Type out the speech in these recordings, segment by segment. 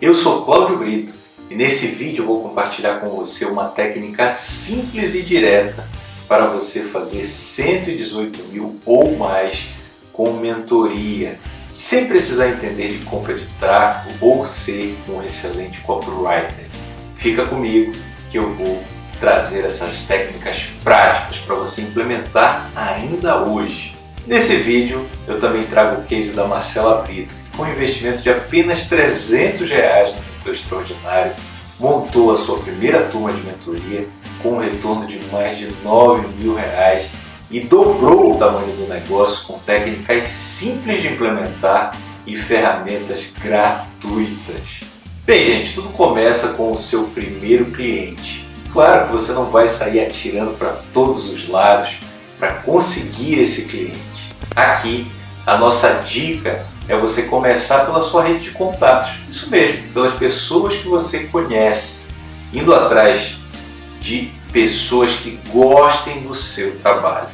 Eu sou Cláudio Brito e nesse vídeo vou compartilhar com você uma técnica simples e direta para você fazer 118 mil ou mais com mentoria, sem precisar entender de compra de tráfego ou ser um excelente copywriter. Fica comigo que eu vou trazer essas técnicas práticas para você implementar ainda hoje. Nesse vídeo eu também trago o case da Marcela Brito, com um investimento de apenas 300 reais no Mentor Extraordinário, montou a sua primeira turma de mentoria com um retorno de mais de 9 mil reais e dobrou o tamanho do negócio com técnicas simples de implementar e ferramentas gratuitas. Bem, gente, tudo começa com o seu primeiro cliente. Claro que você não vai sair atirando para todos os lados para conseguir esse cliente. Aqui, a nossa dica é você começar pela sua rede de contatos. Isso mesmo, pelas pessoas que você conhece, indo atrás de pessoas que gostem do seu trabalho.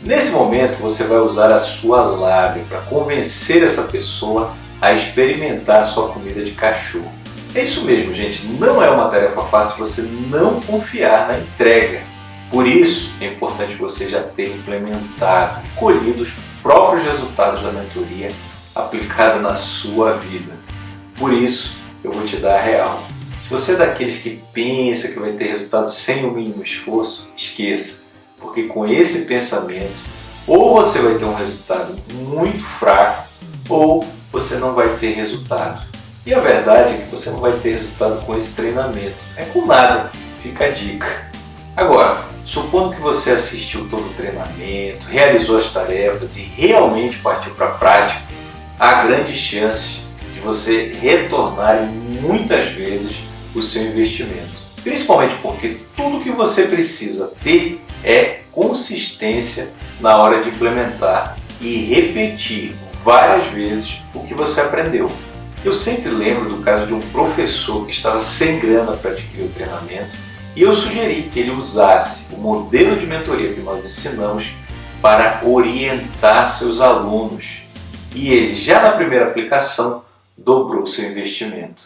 Nesse momento, você vai usar a sua lábia para convencer essa pessoa a experimentar a sua comida de cachorro. É isso mesmo, gente. Não é uma tarefa fácil você não confiar na entrega. Por isso, é importante você já ter implementado colhido os próprios resultados da mentoria aplicada na sua vida. Por isso, eu vou te dar a real. Se você é daqueles que pensa que vai ter resultado sem o mínimo esforço, esqueça, porque com esse pensamento, ou você vai ter um resultado muito fraco, ou você não vai ter resultado. E a verdade é que você não vai ter resultado com esse treinamento. É com nada, fica a dica. Agora, supondo que você assistiu todo o treinamento, realizou as tarefas e realmente partiu para a prática, há grandes chances de você retornar muitas vezes o seu investimento. Principalmente porque tudo que você precisa ter é consistência na hora de implementar e repetir várias vezes o que você aprendeu. Eu sempre lembro do caso de um professor que estava sem grana para adquirir o treinamento e eu sugeri que ele usasse o modelo de mentoria que nós ensinamos para orientar seus alunos. E ele, já na primeira aplicação, dobrou seu investimento.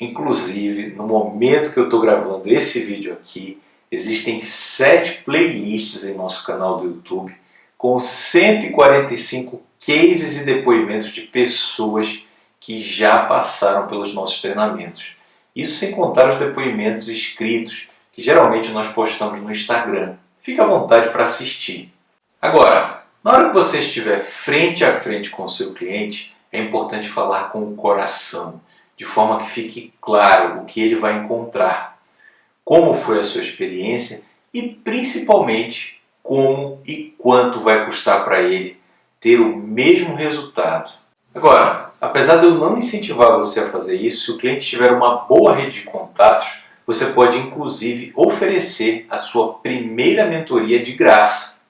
Inclusive, no momento que eu estou gravando esse vídeo aqui, existem sete playlists em nosso canal do YouTube com 145 cases e depoimentos de pessoas que já passaram pelos nossos treinamentos. Isso sem contar os depoimentos escritos, que geralmente nós postamos no Instagram. Fique à vontade para assistir. Agora, na hora que você estiver frente a frente com o seu cliente, é importante falar com o coração, de forma que fique claro o que ele vai encontrar, como foi a sua experiência e principalmente como e quanto vai custar para ele ter o mesmo resultado. Agora, Apesar de eu não incentivar você a fazer isso, se o cliente tiver uma boa rede de contatos, você pode inclusive oferecer a sua primeira mentoria de graça.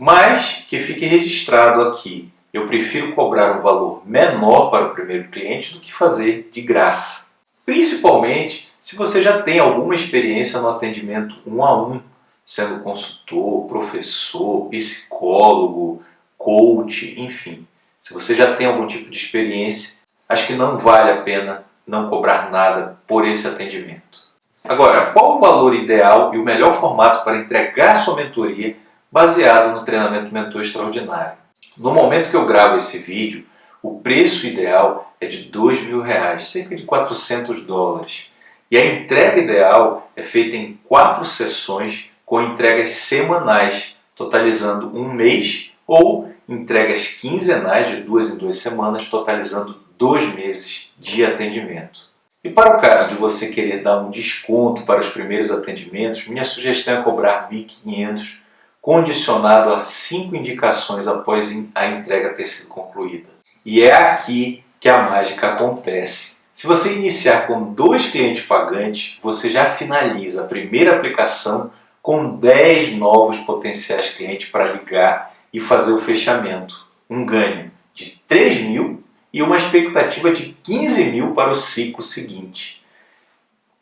Mas que fique registrado aqui, eu prefiro cobrar um valor menor para o primeiro cliente do que fazer de graça. Principalmente se você já tem alguma experiência no atendimento um a um, sendo consultor, professor, psicólogo, coach, enfim. Se você já tem algum tipo de experiência, acho que não vale a pena não cobrar nada por esse atendimento. Agora, qual o valor ideal e o melhor formato para entregar sua mentoria baseado no treinamento Mentor Extraordinário? No momento que eu gravo esse vídeo, o preço ideal é de mil reais, cerca de 400 dólares. E a entrega ideal é feita em quatro sessões com entregas semanais, totalizando um mês ou entregas quinzenais de duas em duas semanas, totalizando dois meses de atendimento. E para o caso de você querer dar um desconto para os primeiros atendimentos, minha sugestão é cobrar 1.500, condicionado a cinco indicações após a entrega ter sido concluída. E é aqui que a mágica acontece. Se você iniciar com dois clientes pagantes, você já finaliza a primeira aplicação com 10 novos potenciais clientes para ligar e fazer o fechamento. Um ganho de 3 mil e uma expectativa de 15 mil para o ciclo seguinte.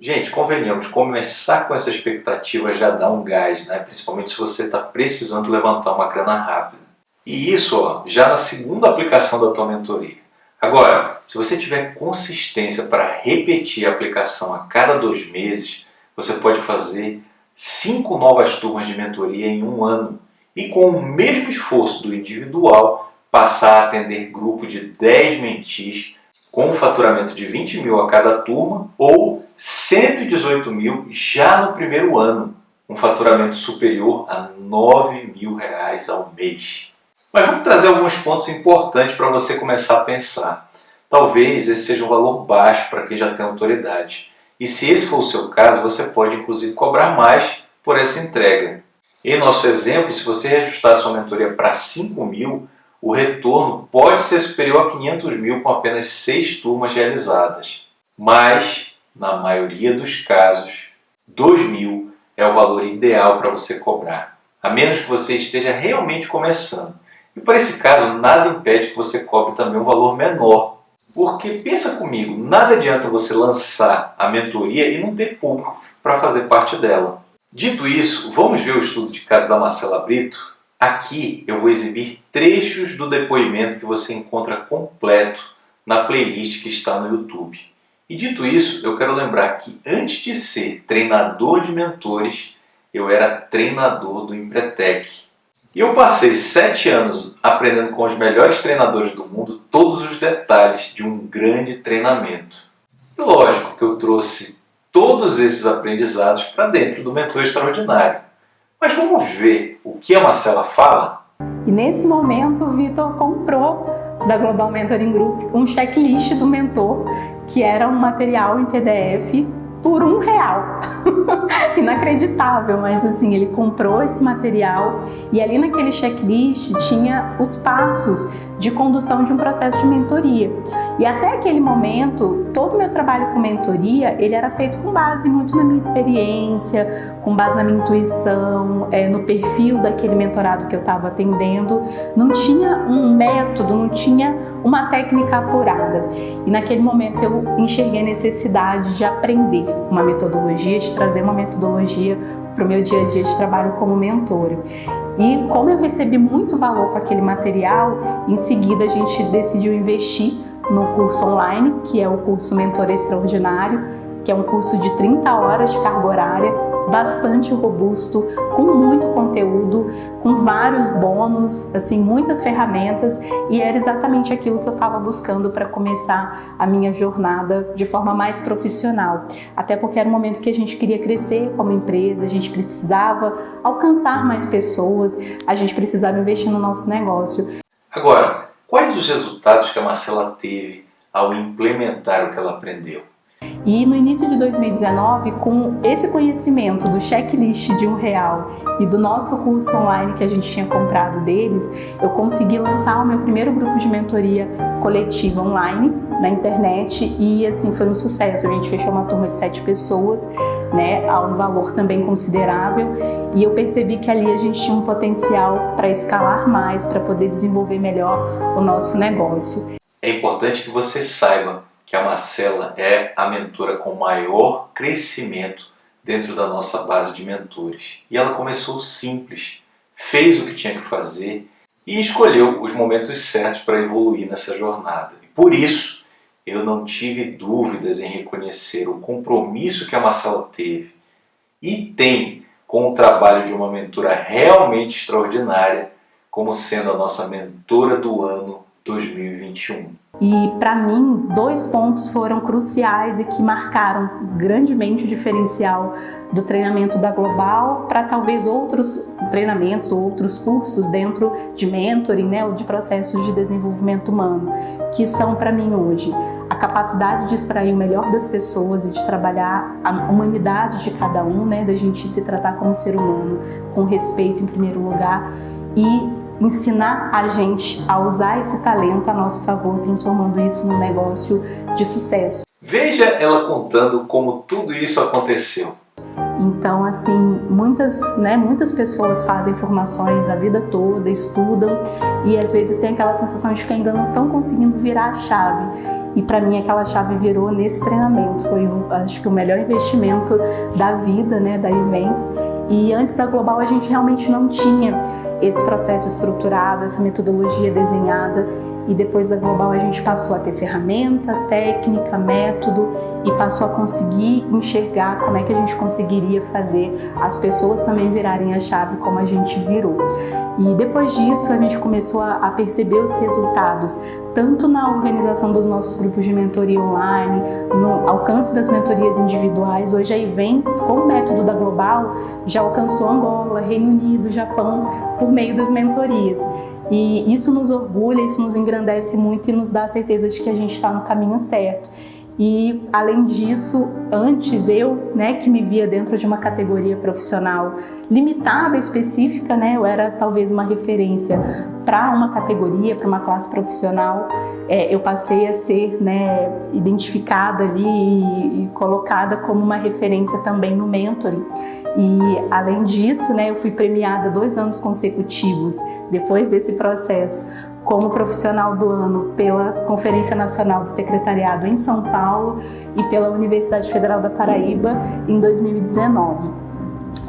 Gente, convenhamos, começar com essa expectativa já dá um gás, né? principalmente se você está precisando levantar uma grana rápida. E isso ó, já na segunda aplicação da tua mentoria. Agora, se você tiver consistência para repetir a aplicação a cada dois meses, você pode fazer cinco novas turmas de mentoria em um ano e com o mesmo esforço do individual passar a atender grupo de 10 mentis com um faturamento de 20 mil a cada turma ou 118 mil já no primeiro ano, um faturamento superior a 9 mil reais ao mês. Mas vamos trazer alguns pontos importantes para você começar a pensar. Talvez esse seja um valor baixo para quem já tem autoridade. E se esse for o seu caso, você pode inclusive cobrar mais por essa entrega. Em nosso exemplo, se você reajustar sua mentoria para 5 mil, o retorno pode ser superior a 500 mil com apenas 6 turmas realizadas. Mas, na maioria dos casos, 2 mil é o valor ideal para você cobrar, a menos que você esteja realmente começando. E para esse caso, nada impede que você cobre também um valor menor. Porque pensa comigo, nada adianta você lançar a mentoria e não ter público para fazer parte dela. Dito isso, vamos ver o estudo de caso da Marcela Brito? Aqui eu vou exibir trechos do depoimento que você encontra completo na playlist que está no YouTube. E dito isso, eu quero lembrar que antes de ser treinador de mentores, eu era treinador do Empretec. E eu passei sete anos aprendendo com os melhores treinadores do mundo todos os detalhes de um grande treinamento. E lógico que eu trouxe todos esses aprendizados para dentro do Mentor Extraordinário. Mas vamos ver o que a Marcela fala? E nesse momento o Vitor comprou da Global Mentoring Group um checklist do mentor, que era um material em PDF por um real. Inacreditável, mas assim, ele comprou esse material e ali naquele checklist tinha os passos de condução de um processo de mentoria. E até aquele momento, todo o meu trabalho com mentoria, ele era feito com base muito na minha experiência, com base na minha intuição, é, no perfil daquele mentorado que eu estava atendendo. Não tinha um método, não tinha uma técnica apurada. E naquele momento eu enxerguei a necessidade de aprender uma metodologia, de trazer uma metodologia para o meu dia a dia de trabalho como mentora. E como eu recebi muito valor com aquele material, em seguida a gente decidiu investir no curso online, que é o curso Mentor Extraordinário, que é um curso de 30 horas de carga horária, bastante robusto, com muito conteúdo, com vários bônus, assim, muitas ferramentas e era exatamente aquilo que eu estava buscando para começar a minha jornada de forma mais profissional. Até porque era um momento que a gente queria crescer como empresa, a gente precisava alcançar mais pessoas, a gente precisava investir no nosso negócio. Agora, quais os resultados que a Marcela teve ao implementar o que ela aprendeu? E no início de 2019, com esse conhecimento do checklist de um real e do nosso curso online que a gente tinha comprado deles, eu consegui lançar o meu primeiro grupo de mentoria coletiva online na internet e assim foi um sucesso. A gente fechou uma turma de sete pessoas, né, a um valor também considerável e eu percebi que ali a gente tinha um potencial para escalar mais, para poder desenvolver melhor o nosso negócio. É importante que você saiba que a Marcela é a mentora com maior crescimento dentro da nossa base de mentores. E ela começou simples, fez o que tinha que fazer e escolheu os momentos certos para evoluir nessa jornada. E por isso, eu não tive dúvidas em reconhecer o compromisso que a Marcela teve e tem com o trabalho de uma mentora realmente extraordinária, como sendo a nossa mentora do ano 2021. E para mim, dois pontos foram cruciais e que marcaram grandemente o diferencial do treinamento da Global para talvez outros treinamentos ou outros cursos dentro de mentoring, né, ou de processos de desenvolvimento humano, que são para mim hoje a capacidade de extrair o melhor das pessoas e de trabalhar a humanidade de cada um, né, da gente se tratar como ser humano, com respeito em primeiro lugar e ensinar a gente a usar esse talento a nosso favor, transformando isso num negócio de sucesso. Veja ela contando como tudo isso aconteceu. Então, assim, muitas, né, muitas pessoas fazem formações a vida toda, estudam e às vezes tem aquela sensação de que ainda não estão conseguindo virar a chave. E para mim aquela chave virou nesse treinamento, foi acho que o melhor investimento da vida, né, da Events. E antes da Global a gente realmente não tinha esse processo estruturado, essa metodologia desenhada e depois da Global a gente passou a ter ferramenta, técnica, método e passou a conseguir enxergar como é que a gente conseguiria fazer as pessoas também virarem a chave como a gente virou. E depois disso a gente começou a perceber os resultados, tanto na organização dos nossos grupos de mentoria online, no alcance das mentorias individuais. Hoje a Events, com o método da Global, já alcançou Angola, Reino Unido, Japão, por meio das mentorias. E isso nos orgulha, isso nos engrandece muito e nos dá a certeza de que a gente está no caminho certo. E, além disso, antes eu, né, que me via dentro de uma categoria profissional limitada, específica, né, eu era talvez uma referência para uma categoria, para uma classe profissional, é, eu passei a ser né, identificada ali e, e colocada como uma referência também no mentoring. E além disso, né, eu fui premiada dois anos consecutivos depois desse processo como profissional do ano pela Conferência Nacional do Secretariado em São Paulo e pela Universidade Federal da Paraíba em 2019.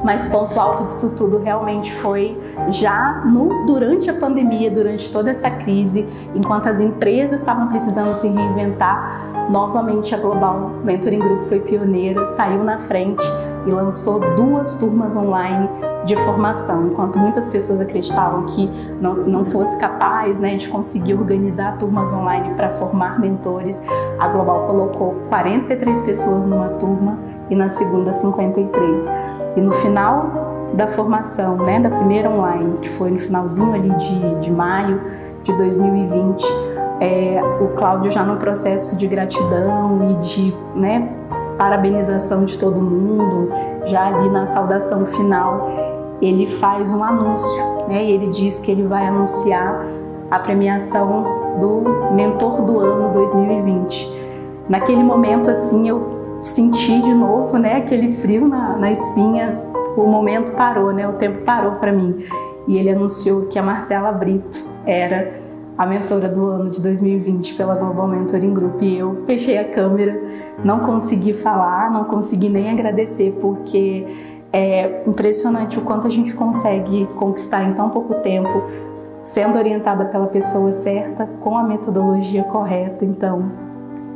Mas ponto alto disso tudo realmente foi já no, durante a pandemia, durante toda essa crise, enquanto as empresas estavam precisando se reinventar, novamente a Global Mentoring Group foi pioneira, saiu na frente e lançou duas turmas online de formação. Enquanto muitas pessoas acreditavam que não, não fosse capaz né, de conseguir organizar turmas online para formar mentores, a Global colocou 43 pessoas numa turma e na segunda 53. E no final da formação, né, da primeira online, que foi no finalzinho ali de, de maio de 2020, é, o Cláudio já no processo de gratidão e de né, parabenização de todo mundo, já ali na saudação final, ele faz um anúncio, né? E ele diz que ele vai anunciar a premiação do Mentor do Ano 2020. Naquele momento, assim, eu senti de novo, né, aquele frio na, na espinha, o momento parou, né, o tempo parou para mim. E ele anunciou que a Marcela Brito era a mentora do ano de 2020 pela Global Mentoring Group e eu fechei a câmera, não consegui falar, não consegui nem agradecer porque é impressionante o quanto a gente consegue conquistar em tão pouco tempo, sendo orientada pela pessoa certa, com a metodologia correta, então,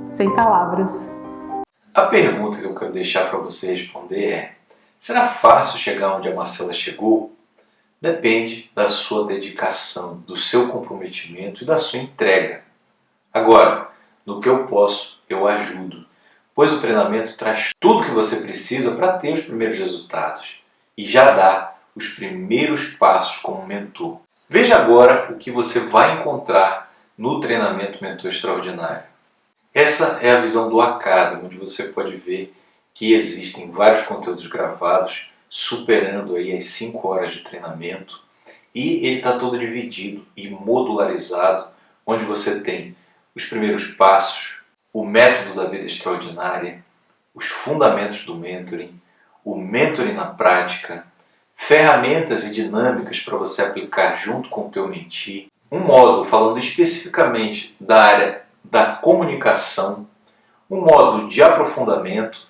sem palavras. A pergunta que eu quero deixar para você responder é, será fácil chegar onde a Marcela chegou? depende da sua dedicação, do seu comprometimento e da sua entrega. Agora, no que eu posso, eu ajudo, pois o treinamento traz tudo que você precisa para ter os primeiros resultados e já dá os primeiros passos como mentor. Veja agora o que você vai encontrar no treinamento Mentor Extraordinário. Essa é a visão do Academy, onde você pode ver que existem vários conteúdos gravados superando aí as 5 horas de treinamento. E ele está todo dividido e modularizado, onde você tem os primeiros passos, o método da vida extraordinária, os fundamentos do mentoring, o mentoring na prática, ferramentas e dinâmicas para você aplicar junto com o teu mentir, um módulo falando especificamente da área da comunicação, um módulo de aprofundamento,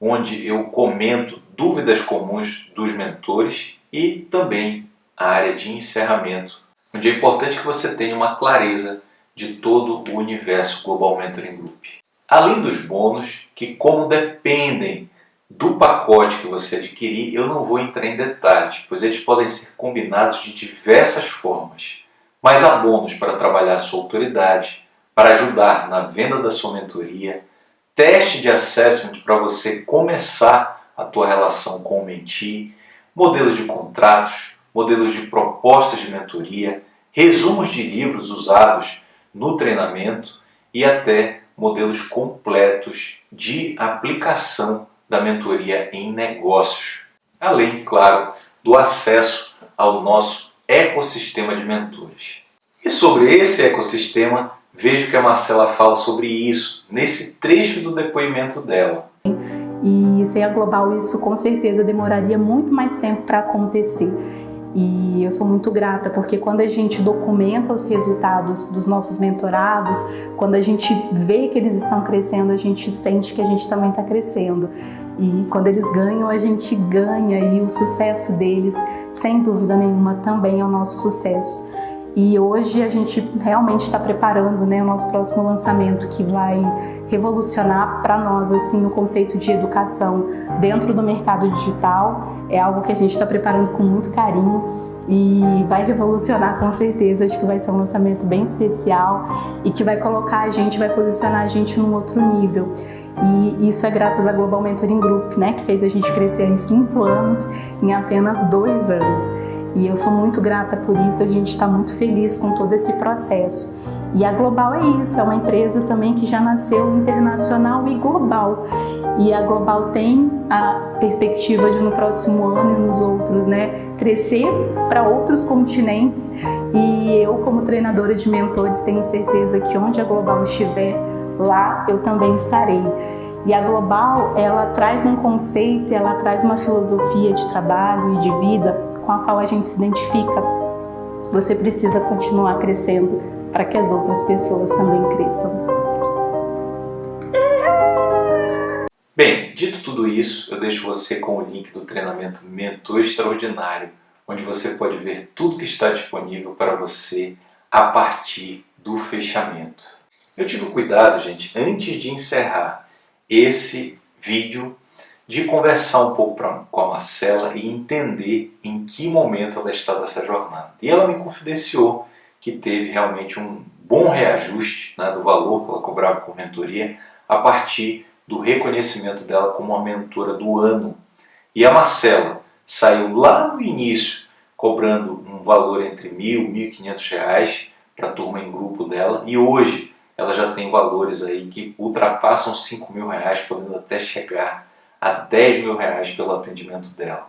onde eu comento dúvidas comuns dos mentores e também a área de encerramento, onde é importante que você tenha uma clareza de todo o universo Global Mentoring Group. Além dos bônus, que como dependem do pacote que você adquirir, eu não vou entrar em detalhes, pois eles podem ser combinados de diversas formas. Mas há bônus para trabalhar a sua autoridade, para ajudar na venda da sua mentoria, teste de assessment para você começar a tua relação com o mentir, modelos de contratos, modelos de propostas de mentoria, resumos de livros usados no treinamento e até modelos completos de aplicação da mentoria em negócios. Além, claro, do acesso ao nosso ecossistema de mentores. E sobre esse ecossistema, vejo que a Marcela fala sobre isso nesse trecho do depoimento dela. E sem a Global isso com certeza demoraria muito mais tempo para acontecer. E eu sou muito grata porque quando a gente documenta os resultados dos nossos mentorados, quando a gente vê que eles estão crescendo, a gente sente que a gente também está crescendo. E quando eles ganham, a gente ganha e o sucesso deles, sem dúvida nenhuma, também é o nosso sucesso. E hoje a gente realmente está preparando né, o nosso próximo lançamento que vai revolucionar para nós assim o conceito de educação dentro do mercado digital. É algo que a gente está preparando com muito carinho e vai revolucionar com certeza. Acho que vai ser um lançamento bem especial e que vai colocar a gente, vai posicionar a gente num outro nível. E isso é graças à Global Mentoring Group, né, que fez a gente crescer em cinco anos, em apenas dois anos. E eu sou muito grata por isso, a gente está muito feliz com todo esse processo. E a Global é isso, é uma empresa também que já nasceu internacional e global. E a Global tem a perspectiva de no próximo ano e nos outros, né, crescer para outros continentes. E eu, como treinadora de mentores, tenho certeza que onde a Global estiver, lá eu também estarei. E a Global, ela traz um conceito, ela traz uma filosofia de trabalho e de vida com a qual a gente se identifica, você precisa continuar crescendo para que as outras pessoas também cresçam. Bem, dito tudo isso, eu deixo você com o link do treinamento Mentor Extraordinário, onde você pode ver tudo que está disponível para você a partir do fechamento. Eu tive cuidado, gente, antes de encerrar esse vídeo, de conversar um pouco pra, com a Marcela e entender em que momento ela está dessa jornada. E ela me confidenciou que teve realmente um bom reajuste né, do valor que ela cobrava por mentoria a partir do reconhecimento dela como a mentora do ano. E a Marcela saiu lá no início cobrando um valor entre mil mil e quinhentos reais para a turma em grupo dela e hoje ela já tem valores aí que ultrapassam cinco mil reais, podendo até chegar a 10 mil reais pelo atendimento dela.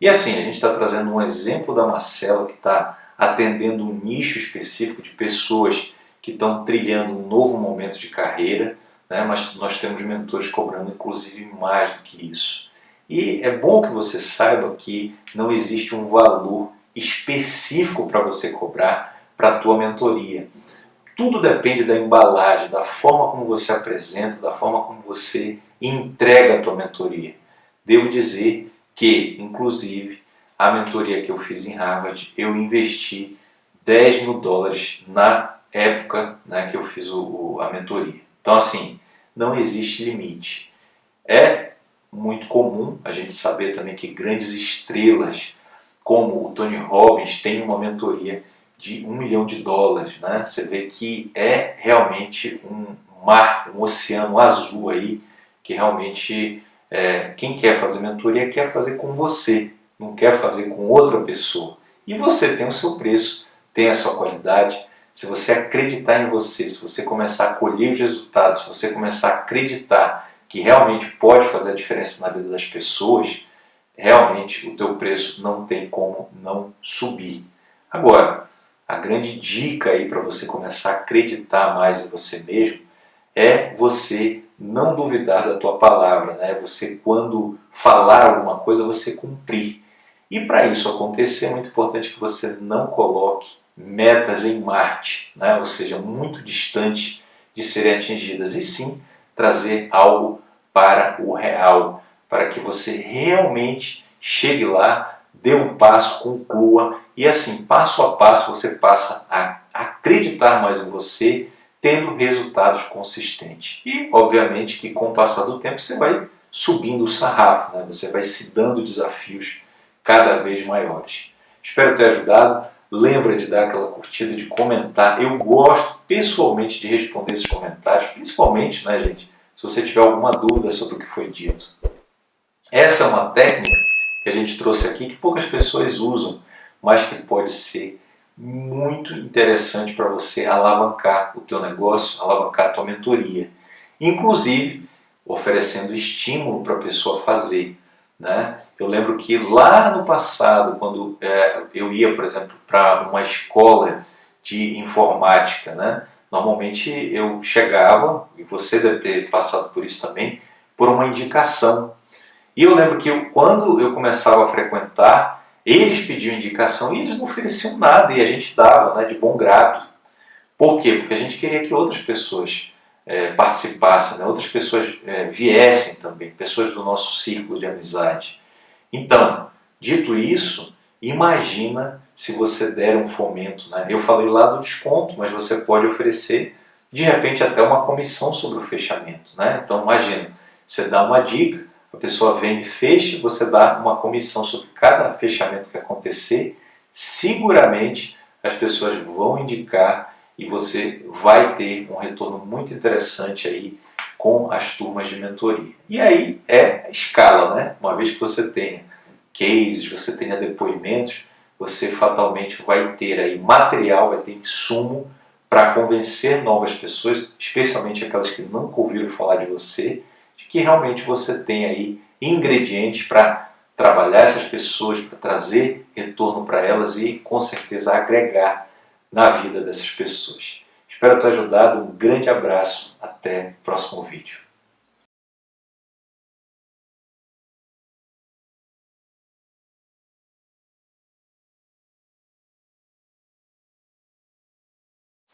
E assim, a gente está trazendo um exemplo da Marcela que está atendendo um nicho específico de pessoas que estão trilhando um novo momento de carreira, né? mas nós temos mentores cobrando inclusive mais do que isso. E é bom que você saiba que não existe um valor específico para você cobrar para a tua mentoria. Tudo depende da embalagem, da forma como você apresenta, da forma como você entrega a tua mentoria. Devo dizer que, inclusive, a mentoria que eu fiz em Harvard, eu investi 10 mil dólares na época né, que eu fiz o, a mentoria. Então, assim, não existe limite. É muito comum a gente saber também que grandes estrelas, como o Tony Robbins, têm uma mentoria de um milhão de dólares. Né? Você vê que é realmente um mar, um oceano azul aí que realmente é, quem quer fazer mentoria quer fazer com você, não quer fazer com outra pessoa. E você tem o seu preço, tem a sua qualidade. Se você acreditar em você, se você começar a colher os resultados, se você começar a acreditar que realmente pode fazer a diferença na vida das pessoas, realmente o teu preço não tem como não subir. Agora, a grande dica aí para você começar a acreditar mais em você mesmo é você não duvidar da tua palavra, né? Você quando falar alguma coisa, você cumprir. E para isso acontecer, é muito importante que você não coloque metas em Marte, né? ou seja, muito distante de serem atingidas, e sim trazer algo para o real, para que você realmente chegue lá, dê um passo, conclua, e assim, passo a passo, você passa a acreditar mais em você tendo resultados consistentes. E, obviamente, que com o passar do tempo você vai subindo o sarrafo, né? você vai se dando desafios cada vez maiores. Espero ter ajudado. Lembra de dar aquela curtida, de comentar. Eu gosto pessoalmente de responder esses comentários, principalmente, né, gente, se você tiver alguma dúvida sobre o que foi dito. Essa é uma técnica que a gente trouxe aqui que poucas pessoas usam, mas que pode ser muito interessante para você alavancar o teu negócio, alavancar a tua mentoria. Inclusive, oferecendo estímulo para a pessoa fazer. Né? Eu lembro que lá no passado, quando é, eu ia, por exemplo, para uma escola de informática, né? normalmente eu chegava, e você deve ter passado por isso também, por uma indicação. E eu lembro que eu, quando eu começava a frequentar, eles pediam indicação e eles não ofereciam nada e a gente dava né, de bom grado. Por quê? Porque a gente queria que outras pessoas é, participassem, né, outras pessoas é, viessem também, pessoas do nosso círculo de amizade. Então, dito isso, imagina se você der um fomento. Né? Eu falei lá do desconto, mas você pode oferecer de repente até uma comissão sobre o fechamento. Né? Então imagina, você dá uma dica, a pessoa vem e fecha, você dá uma comissão sobre cada fechamento que acontecer, seguramente as pessoas vão indicar e você vai ter um retorno muito interessante aí com as turmas de mentoria. E aí é escala, né? Uma vez que você tenha cases, você tenha depoimentos, você fatalmente vai ter aí material, vai ter insumo para convencer novas pessoas, especialmente aquelas que nunca ouviram falar de você, que realmente você tem aí ingredientes para trabalhar essas pessoas, para trazer retorno para elas e com certeza agregar na vida dessas pessoas. Espero ter ajudado, um grande abraço, até o próximo vídeo.